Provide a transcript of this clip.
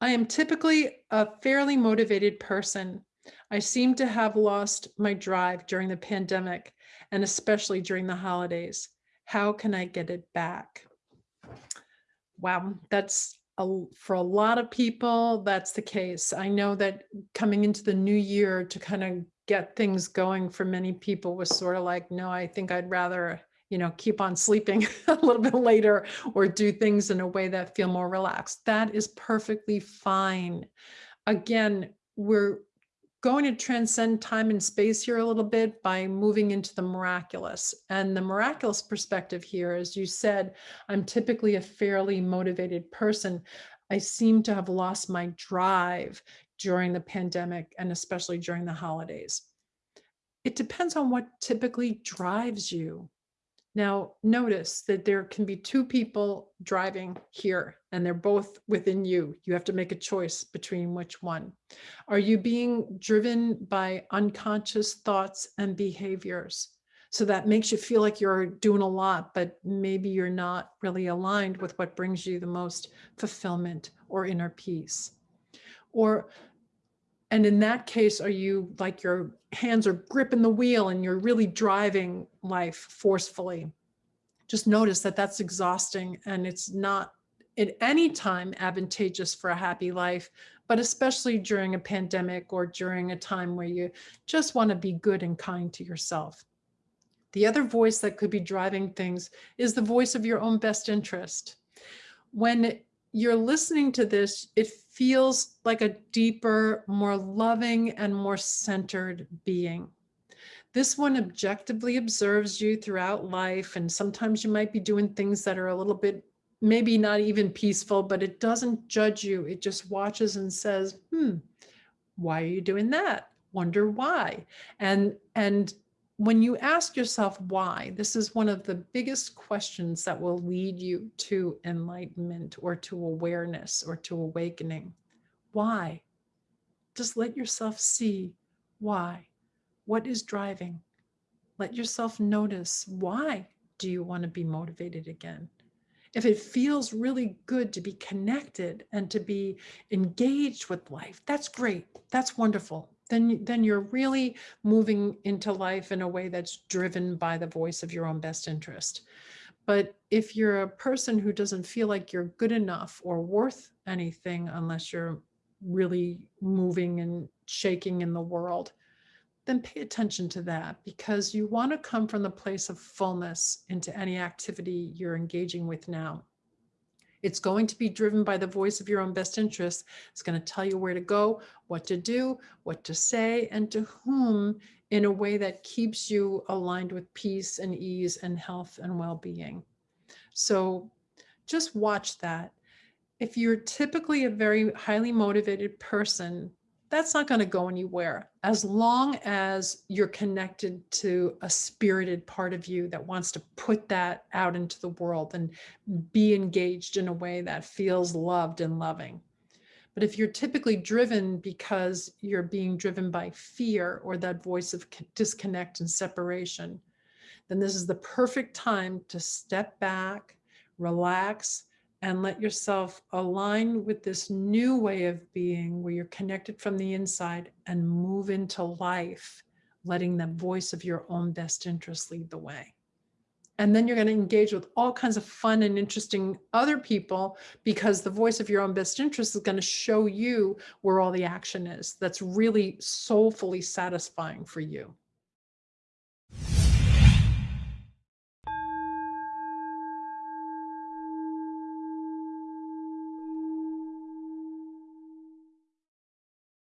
I am typically a fairly motivated person. I seem to have lost my drive during the pandemic and especially during the holidays. How can I get it back? Wow, that's a, for a lot of people, that's the case. I know that coming into the new year to kind of get things going for many people was sort of like, no, I think I'd rather you know, keep on sleeping a little bit later or do things in a way that feel more relaxed. That is perfectly fine. Again, we're going to transcend time and space here a little bit by moving into the miraculous. And the miraculous perspective here, as you said, I'm typically a fairly motivated person. I seem to have lost my drive during the pandemic and especially during the holidays. It depends on what typically drives you. Now, notice that there can be two people driving here and they're both within you. You have to make a choice between which one. Are you being driven by unconscious thoughts and behaviors? So that makes you feel like you're doing a lot, but maybe you're not really aligned with what brings you the most fulfillment or inner peace. Or and in that case, are you like your hands are gripping the wheel and you're really driving life forcefully? Just notice that that's exhausting and it's not at any time advantageous for a happy life, but especially during a pandemic or during a time where you just want to be good and kind to yourself. The other voice that could be driving things is the voice of your own best interest. When you're listening to this, it feels like a deeper, more loving and more centered being. This one objectively observes you throughout life. And sometimes you might be doing things that are a little bit, maybe not even peaceful, but it doesn't judge you. It just watches and says, hmm, why are you doing that? Wonder why? And, and when you ask yourself why, this is one of the biggest questions that will lead you to enlightenment or to awareness or to awakening. Why? Just let yourself see why. What is driving? Let yourself notice why do you want to be motivated again? If it feels really good to be connected and to be engaged with life, that's great. That's wonderful then, then you're really moving into life in a way that's driven by the voice of your own best interest. But if you're a person who doesn't feel like you're good enough or worth anything unless you're really moving and shaking in the world, then pay attention to that because you want to come from the place of fullness into any activity you're engaging with now. It's going to be driven by the voice of your own best interest. It's going to tell you where to go, what to do, what to say, and to whom in a way that keeps you aligned with peace and ease and health and well-being. So just watch that. If you're typically a very highly motivated person, that's not going to go anywhere as long as you're connected to a spirited part of you that wants to put that out into the world and be engaged in a way that feels loved and loving. But if you're typically driven because you're being driven by fear or that voice of disconnect and separation, then this is the perfect time to step back, relax, and let yourself align with this new way of being where you're connected from the inside and move into life, letting the voice of your own best interest lead the way. And then you're going to engage with all kinds of fun and interesting other people because the voice of your own best interest is going to show you where all the action is. That's really soulfully satisfying for you.